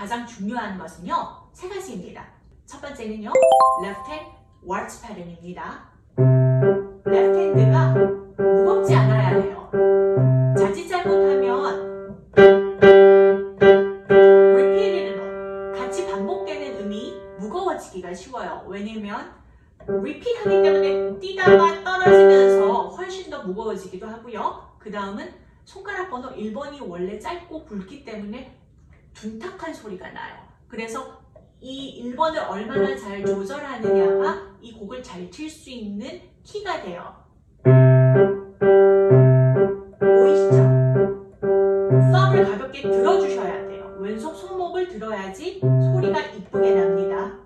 가장 중요한 것은요. 세 가지입니다. 첫 번째는요. left hand waltz 패턴입니다. left hand가 무겁지 않아야 해요. 자칫 잘못하면 repeated는 같이 반복되는 음이 무거워지기가 쉬워요. 왜냐면 repeat 하기 때문에 뛰다가 떨어지면서 훨씬 더 무거워지기도 하고요. 그 다음은 손가락 번호 1번이 원래 짧고 굵기 때문에 둔탁한 소리가 나요. 그래서 이 1번을 얼마나 잘 조절하느냐가 이 곡을 잘 칠 수 있는 키가 돼요. 보이시죠? 썸을 가볍게 들어주셔야 돼요. 왼손 손목을 들어야지 소리가 이쁘게 납니다.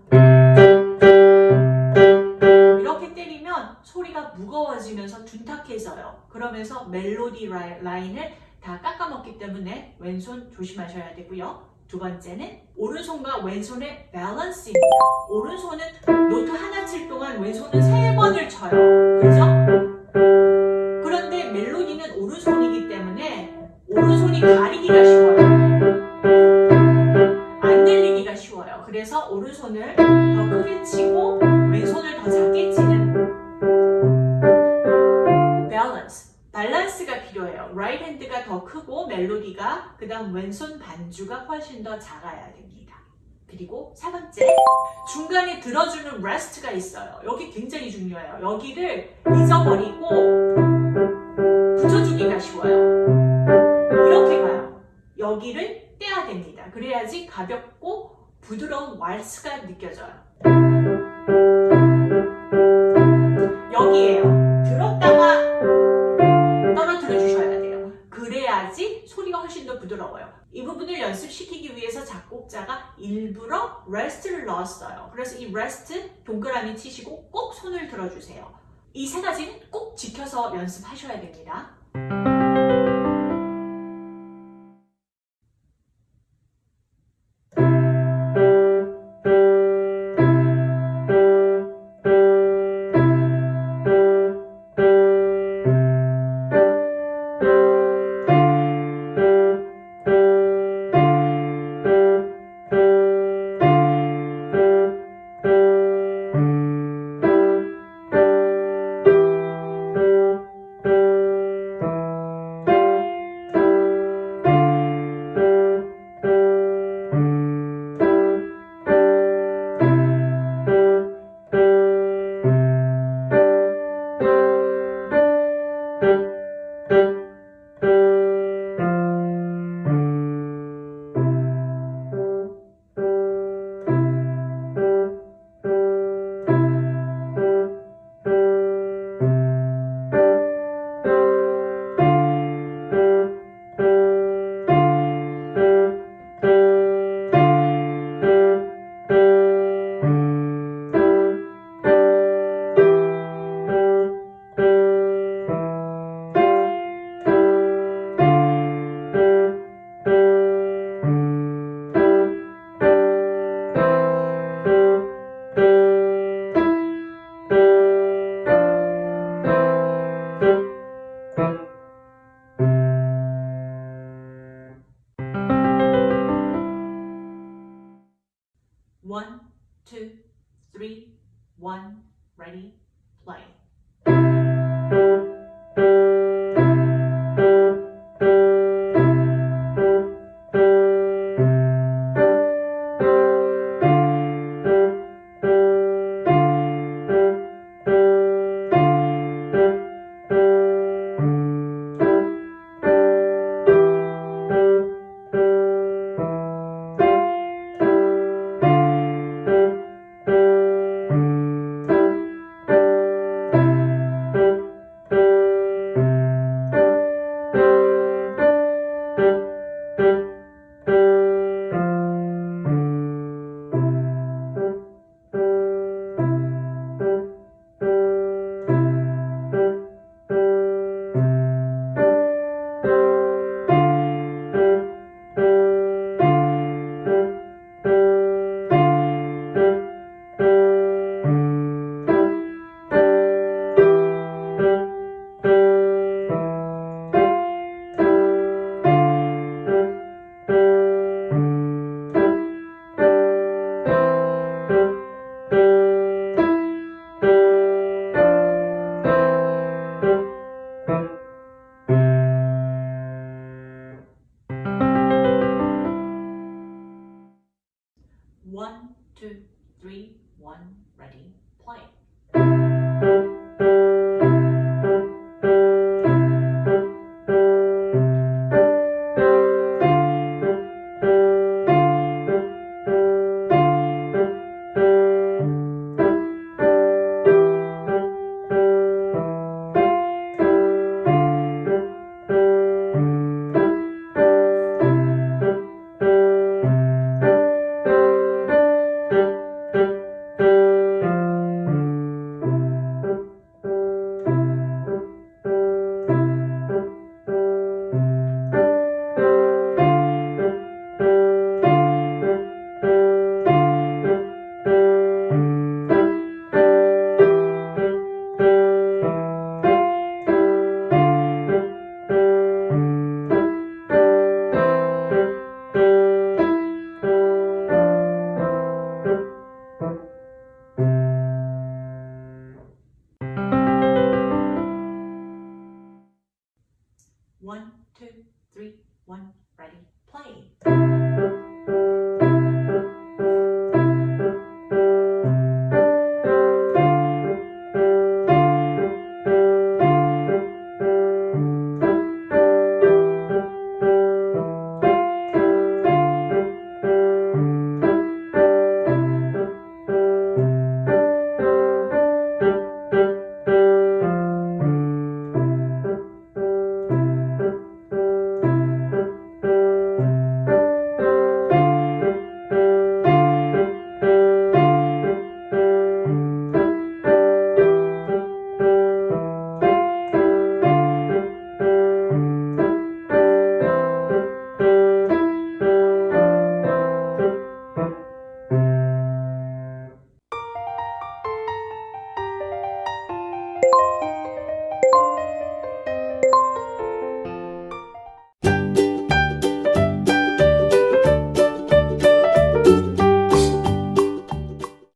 이렇게 때리면 소리가 무거워지면서 둔탁해져요. 그러면서 멜로디 라인을 다 깎아 먹기 때문에 왼손 조심하셔야 되고요. 두 번째는 오른손과 왼손의 밸런스입니다. 오른손은 노트 하나 칠 동안 왼손은 세 번을 쳐요. 그죠? 그런데 멜로디는 오른손이기 때문에 오른손이 가리기가 쉬워요. 안 들리기가 쉬워요. 그래서 오른손을 더 크게 치고 멜로디가 그 다음 왼손 반주가 훨씬 더 작아야 됩니다. 그리고 세 번째, 중간에 들어주는 레스트가 있어요. 여기 굉장히 중요해요. 여기를 잊어버리고 붙여주기가 쉬워요. 이렇게 가요. 여기를 떼야 됩니다. 그래야지 가볍고 부드러운 왈스가 느껴져요. 여기에요. 들었다가 소리가 훨씬 더 부드러워요. 이 부분을 연습시키기 위해서 작곡자가 일부러 rest를 넣었어요. 그래서 이 rest 동그라미 치시고 꼭 손을 들어주세요. 이 세 가지는 꼭 지켜서 연습하셔야 됩니다. Play.